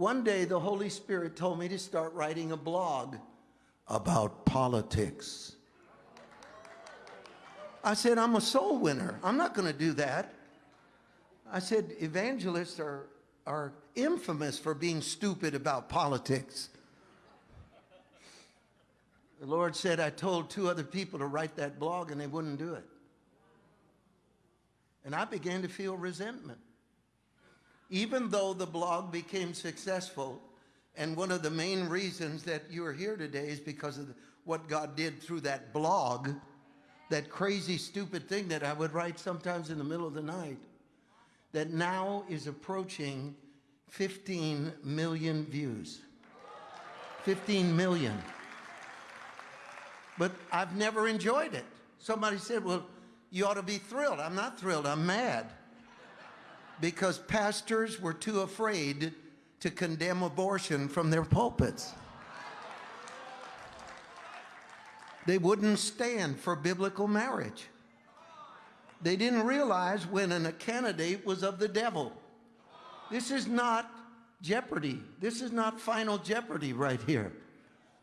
One day the Holy Spirit told me to start writing a blog about politics. I said, I'm a soul winner. I'm not going to do that. I said, evangelists are, are infamous for being stupid about politics. The Lord said, I told two other people to write that blog and they wouldn't do it. And I began to feel resentment. Even though the blog became successful, and one of the main reasons that you are here today is because of what God did through that blog, that crazy, stupid thing that I would write sometimes in the middle of the night, that now is approaching 15 million views. 15 million. But I've never enjoyed it. Somebody said, well, you ought to be thrilled. I'm not thrilled, I'm mad. Because pastors were too afraid to condemn abortion from their pulpits. They wouldn't stand for biblical marriage. They didn't realize when a candidate was of the devil. This is not jeopardy. This is not final jeopardy right here.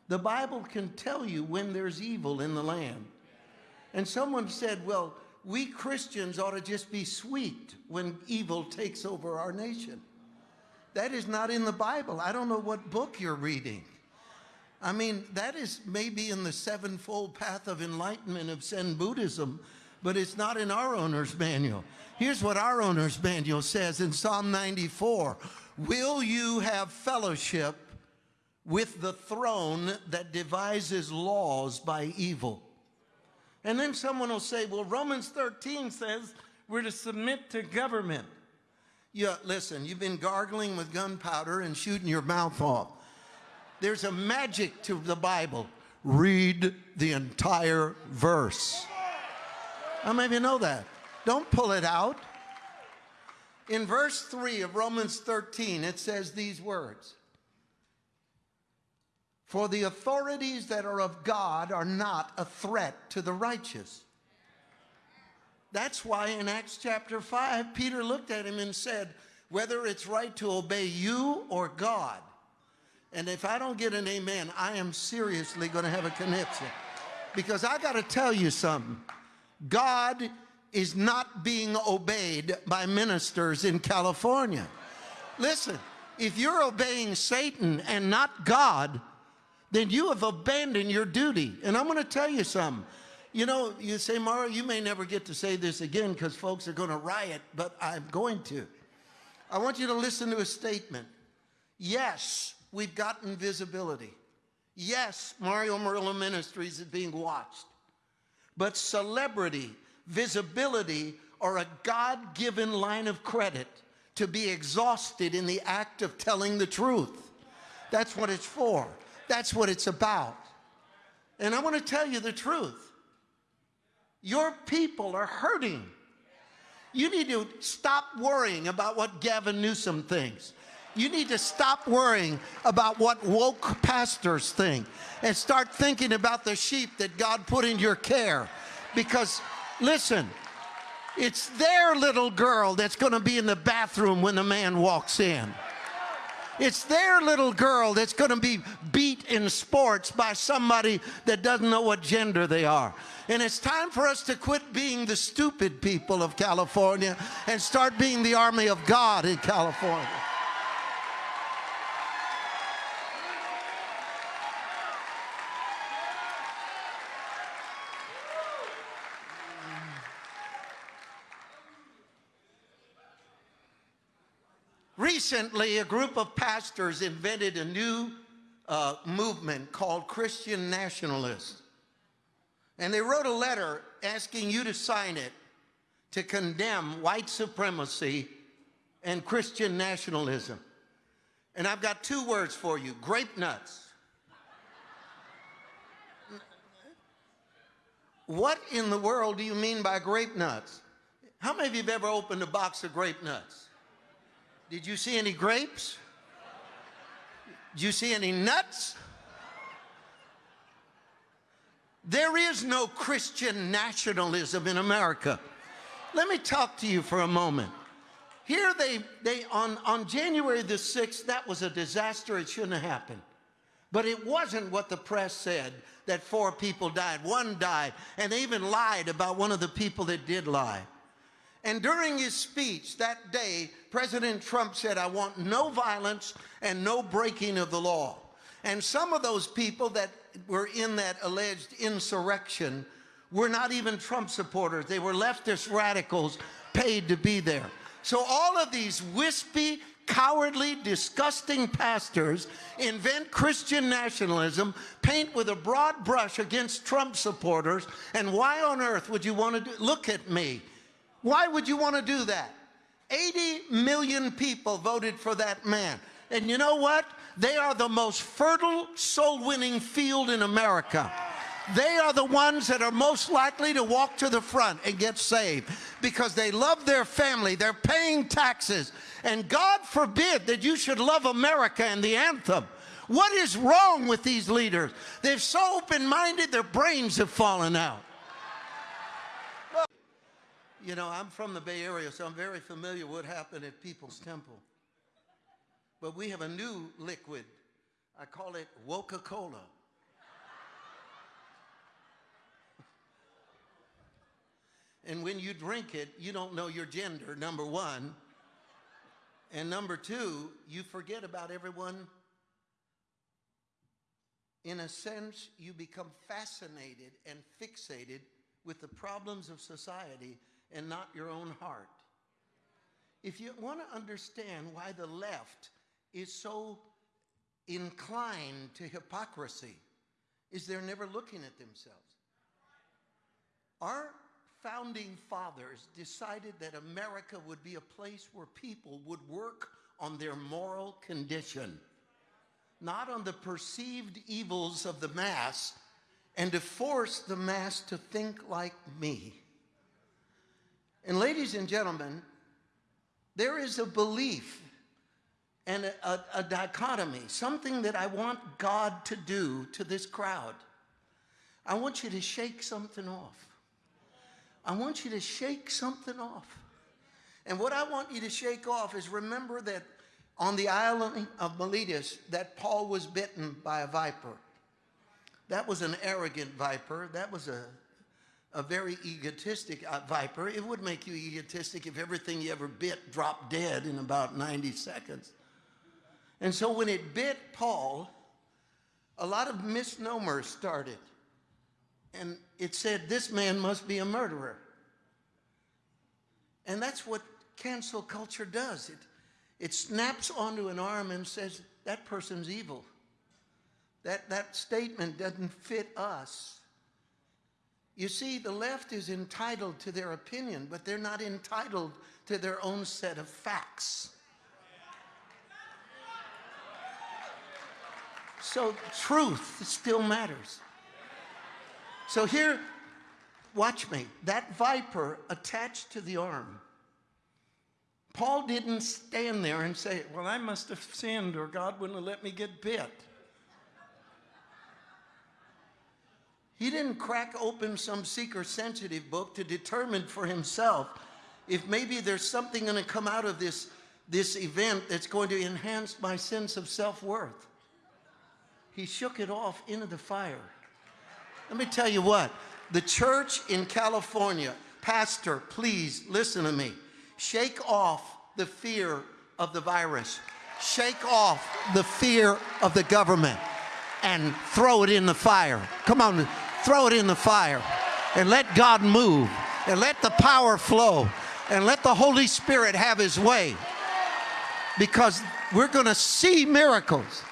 The Bible can tell you when there's evil in the land. And someone said, well, we Christians ought to just be sweet when evil takes over our nation. That is not in the Bible. I don't know what book you're reading. I mean, that is maybe in the sevenfold path of enlightenment of Zen Buddhism, but it's not in our owner's manual. Here's what our owner's manual says in Psalm 94. Will you have fellowship with the throne that devises laws by evil? And then someone will say, well, Romans 13 says we're to submit to government. Yeah, listen, you've been gargling with gunpowder and shooting your mouth off. There's a magic to the Bible. Read the entire verse. How many of you know that? Don't pull it out. In verse 3 of Romans 13, it says these words. For the authorities that are of God are not a threat to the righteous. That's why in Acts chapter 5, Peter looked at him and said, whether it's right to obey you or God. And if I don't get an amen, I am seriously going to have a conniption. Because I got to tell you something. God is not being obeyed by ministers in California. Listen, if you're obeying Satan and not God, then you have abandoned your duty. And I'm going to tell you something. You know, you say, Mara, you may never get to say this again because folks are going to riot, but I'm going to. I want you to listen to a statement. Yes, we've gotten visibility. Yes, Mario Murillo Ministries is being watched. But celebrity, visibility, are a God-given line of credit to be exhausted in the act of telling the truth. That's what it's for. That's what it's about. And I want to tell you the truth. Your people are hurting. You need to stop worrying about what Gavin Newsom thinks. You need to stop worrying about what woke pastors think and start thinking about the sheep that God put in your care. Because, listen, it's their little girl that's going to be in the bathroom when the man walks in. It's their little girl that's going to be beat in sports by somebody that doesn't know what gender they are. And it's time for us to quit being the stupid people of California and start being the army of God in California. Recently, a group of pastors invented a new uh, movement called Christian nationalists. And they wrote a letter asking you to sign it to condemn white supremacy and Christian nationalism. And I've got two words for you, grape nuts. What in the world do you mean by grape nuts? How many of you have ever opened a box of grape nuts? Did you see any grapes? You see any nuts? There is no Christian nationalism in America. Let me talk to you for a moment. here they, they on, on January the 6th, that was a disaster. It shouldn't have happened. But it wasn't what the press said that four people died. One died, and they even lied about one of the people that did lie. And during his speech that day, President Trump said, I want no violence and no breaking of the law. And some of those people that were in that alleged insurrection were not even Trump supporters. They were leftist radicals paid to be there. So all of these wispy, cowardly, disgusting pastors invent Christian nationalism, paint with a broad brush against Trump supporters, and why on earth would you want to do, look at me. Why would you want to do that? 80 million people voted for that man. And you know what? They are the most fertile, soul winning field in America. They are the ones that are most likely to walk to the front and get saved because they love their family, they're paying taxes. And God forbid that you should love America and the anthem. What is wrong with these leaders? They're so open minded, their brains have fallen out. You know, I'm from the Bay Area, so I'm very familiar with what happened at People's Temple. But we have a new liquid. I call it Coca Cola. and when you drink it, you don't know your gender, number one. And number two, you forget about everyone. In a sense, you become fascinated and fixated with the problems of society and not your own heart. If you want to understand why the left is so inclined to hypocrisy, is they're never looking at themselves. Our founding fathers decided that America would be a place where people would work on their moral condition, not on the perceived evils of the mass, and to force the mass to think like me. And ladies and gentlemen, there is a belief and a, a, a, dichotomy, something that I want God to do to this crowd. I want you to shake something off. I want you to shake something off. And what I want you to shake off is remember that on the island of Miletus that Paul was bitten by a viper. That was an arrogant viper. That was a a very egotistic uh, viper. It would make you egotistic if everything you ever bit dropped dead in about 90 seconds. And so when it bit Paul, a lot of misnomers started. And it said, this man must be a murderer. And that's what cancel culture does. It, it snaps onto an arm and says, that person's evil. That, that statement doesn't fit us. You see, the left is entitled to their opinion, but they're not entitled to their own set of facts. So truth still matters. So here, watch me. That viper attached to the arm. Paul didn't stand there and say, Well, I must have sinned or God wouldn't have let me get bit. He didn't crack open some seeker sensitive book to determine for himself if maybe there's something going to come out of this, this event that's going to enhance my sense of self worth. He shook it off into the fire. Let me tell you what the church in California, Pastor, please listen to me. Shake off the fear of the virus, shake off the fear of the government, and throw it in the fire. Come on throw it in the fire and let God move and let the power flow and let the Holy Spirit have his way because we're going to see miracles.